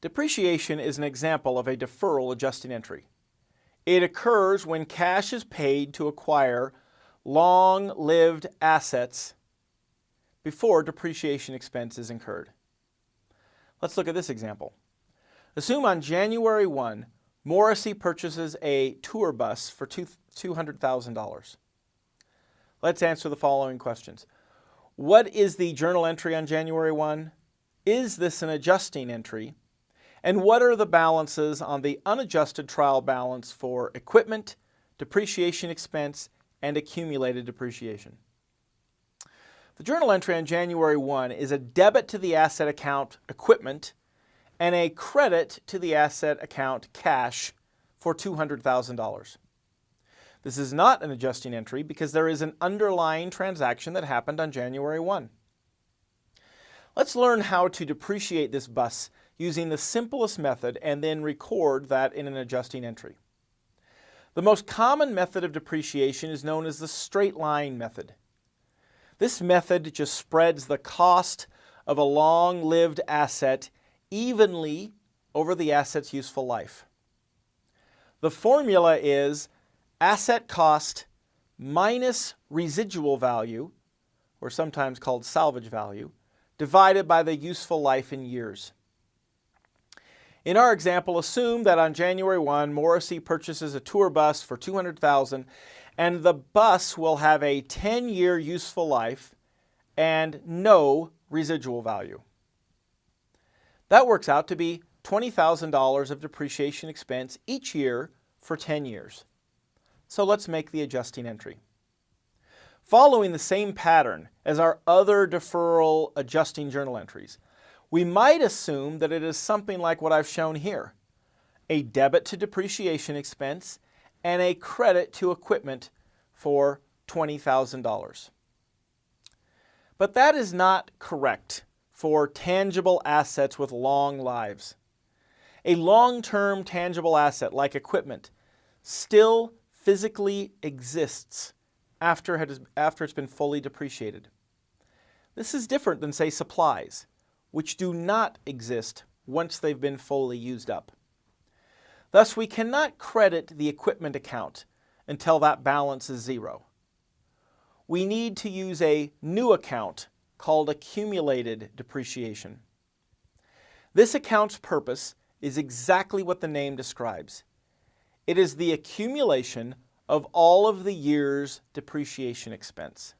Depreciation is an example of a deferral adjusting entry. It occurs when cash is paid to acquire long-lived assets before depreciation expense is incurred. Let's look at this example. Assume on January 1, Morrissey purchases a tour bus for $200,000. Let's answer the following questions. What is the journal entry on January 1? Is this an adjusting entry? And what are the balances on the unadjusted trial balance for equipment, depreciation expense, and accumulated depreciation? The journal entry on January 1 is a debit to the asset account equipment and a credit to the asset account cash for $200,000. This is not an adjusting entry because there is an underlying transaction that happened on January 1. Let's learn how to depreciate this bus using the simplest method and then record that in an adjusting entry. The most common method of depreciation is known as the straight line method. This method just spreads the cost of a long-lived asset evenly over the asset's useful life. The formula is asset cost minus residual value, or sometimes called salvage value, divided by the useful life in years. In our example, assume that on January 1, Morrissey purchases a tour bus for 200000 and the bus will have a 10-year useful life and no residual value. That works out to be $20,000 of depreciation expense each year for 10 years. So let's make the adjusting entry. Following the same pattern as our other deferral adjusting journal entries, we might assume that it is something like what I've shown here, a debit to depreciation expense and a credit to equipment for $20,000. But that is not correct for tangible assets with long lives. A long-term tangible asset like equipment still physically exists after, it has, after it's been fully depreciated. This is different than, say, supplies which do not exist once they've been fully used up. Thus, we cannot credit the equipment account until that balance is zero. We need to use a new account called accumulated depreciation. This account's purpose is exactly what the name describes. It is the accumulation of all of the year's depreciation expense.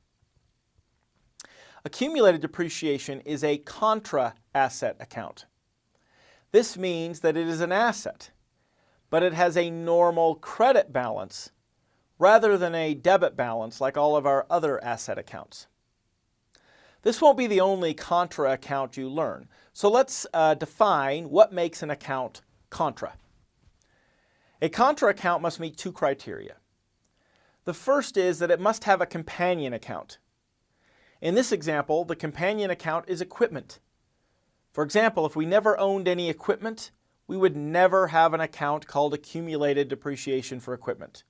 Accumulated depreciation is a contra asset account. This means that it is an asset, but it has a normal credit balance rather than a debit balance like all of our other asset accounts. This won't be the only contra account you learn, so let's uh, define what makes an account contra. A contra account must meet two criteria. The first is that it must have a companion account. In this example, the companion account is equipment. For example, if we never owned any equipment, we would never have an account called accumulated depreciation for equipment.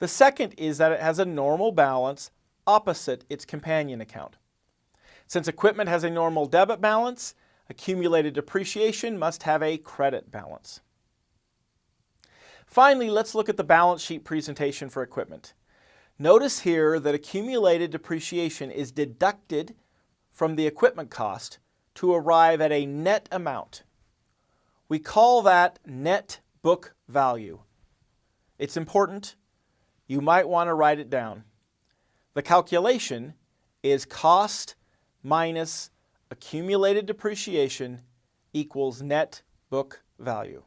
The second is that it has a normal balance opposite its companion account. Since equipment has a normal debit balance, accumulated depreciation must have a credit balance. Finally, let's look at the balance sheet presentation for equipment. Notice here that accumulated depreciation is deducted from the equipment cost to arrive at a net amount. We call that net book value. It's important. You might want to write it down. The calculation is cost minus accumulated depreciation equals net book value.